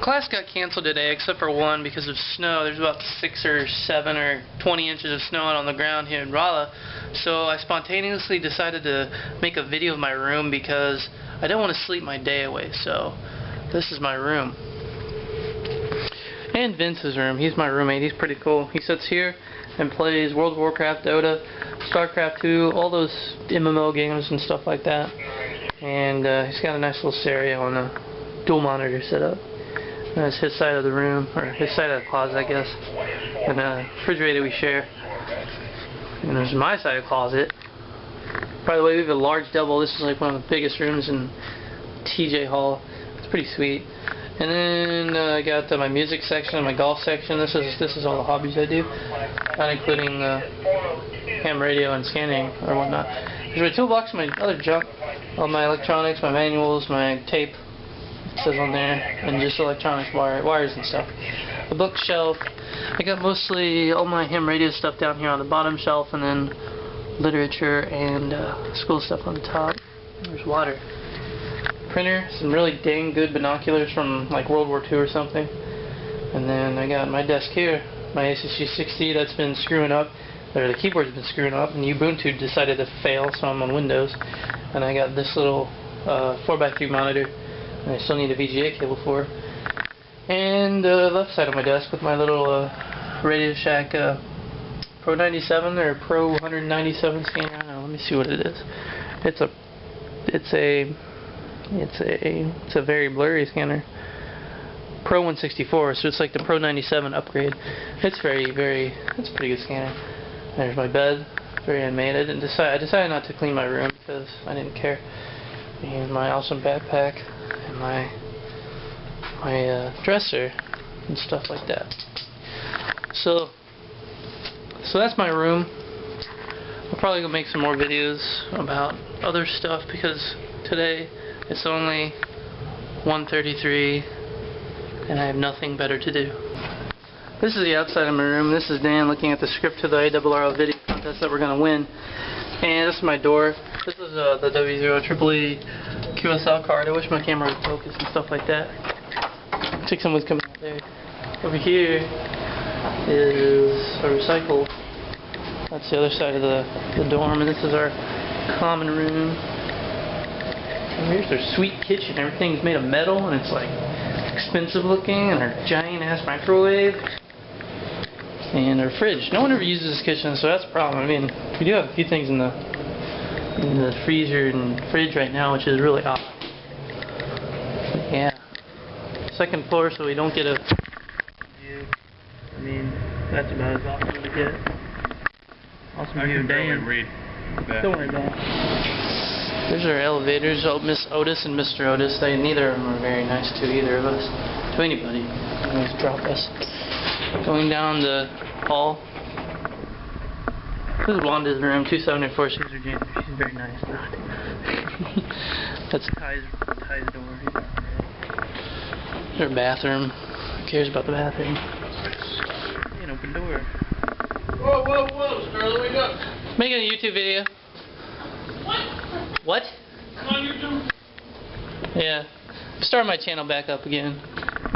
Class got canceled today except for one because of snow. There's about six or seven or 20 inches of snow out on the ground here in Rolla. So I spontaneously decided to make a video of my room because I don't want to sleep my day away. So this is my room. And Vince's room. He's my roommate. He's pretty cool. He sits here and plays World of Warcraft, Dota, StarCraft 2, all those MMO games and stuff like that. And uh, he's got a nice little stereo and a dual monitor setup. That's his side of the room, or his side of the closet, I guess. And a refrigerator we share. And there's my side of the closet. By the way, we have a large double. This is like one of the biggest rooms in TJ Hall. It's pretty sweet. And then uh, I got my music section and my golf section. This is this is all the hobbies I do, not including uh, ham radio and scanning or whatnot. There's my toolbox, my other junk, all my electronics, my manuals, my tape, says on there, and just electronics wire, wires and stuff. The bookshelf, I got mostly all my ham radio stuff down here on the bottom shelf, and then literature and uh, school stuff on the top. There's water. Printer, some really dang good binoculars from like World War II or something. And then I got my desk here, my ACC 60 that's been screwing up, or the keyboard's been screwing up, and Ubuntu decided to fail, so I'm on Windows. And I got this little uh, 4x3 monitor and I still need a VGA cable for. And the uh, left side of my desk with my little uh, Radio Shack uh, Pro 97 or Pro 197 scanner. I don't know. Let me see what it is. It's a, it's a, it's a, it's a very blurry scanner. Pro 164, so it's like the Pro 97 upgrade. It's very, very, it's a pretty good scanner. There's my bed, very animated, and decide, I decided not to clean my room because I didn't care. And my awesome backpack my my uh, dresser and stuff like that. So so that's my room. I'll probably go make some more videos about other stuff because today it's only 1.33 and I have nothing better to do. This is the outside of my room. This is Dan looking at the script to the ARRL video contest that we're going to win. And this is my door. This is uh, the W0 Triple QSL card. I wish my camera would focus and stuff like that. Looks like someone's coming out there. Over here is a recycle. That's the other side of the, the dorm, and this is our common room. And here's their sweet kitchen. Everything's made of metal, and it's like expensive looking, and our giant ass microwave. And our fridge. No one ever uses this kitchen, so that's a problem. I mean, we do have a few things in the in the freezer and fridge right now, which is really odd. Yeah. Second floor, so we don't get a view. I mean, that's about as awesome as we get. Awesome I view of Dan. read that. Don't worry about it. There's our elevators. Oh, Miss Otis and Mr. Otis. They neither of them are very nice to either of us, to anybody. They always drop us. Going down the hall. This is Wanda's room, 274. She's her janitor. She's very nice. That's Ty's, Ty's door. There's her bathroom. Who cares about the bathroom? An open door. Whoa, whoa, whoa, Sterling, wake up. Making a YouTube video. What? What? Come on YouTube. Yeah. Start my channel back up again.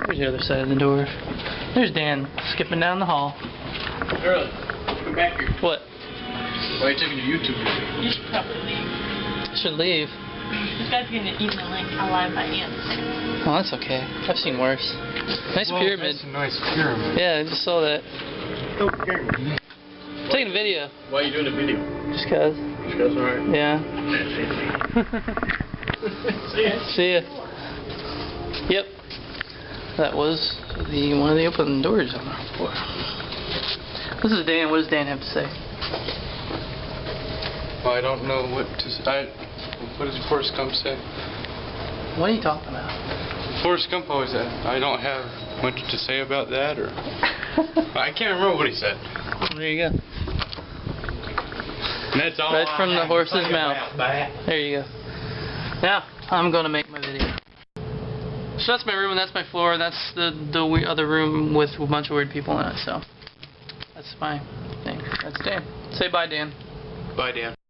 There's the other side of the door. There's Dan skipping down the hall. Sterling, come back here. What? Why are you taking a YouTube video? You should probably leave. I should leave. This guy's gonna eat my link. I'll by ants. Oh, that's okay. I've seen worse. Nice Well, pyramid. That's a nice pyramid. Yeah, I just saw that. Okay. taking a video. Why are you doing a video? Just cause. Because, alright. Yeah. See ya. See ya. Yep. That was the one of the open doors on our floor. This is Dan. What does Dan have to say? I don't know what to say. I, what does Forrest Gump say? What are you talking about? Forrest Gump always said, I don't have much to say about that, or... I can't remember what he said. there you go. And that's all Right I from the horse's mouth. about. There you go. Now, I'm going to make my video. So that's my room, and that's my floor, and that's the, the we- other room with a bunch of weird people in it, so. That's my thing. That's Dan. Say bye, Dan. Bye, Dan.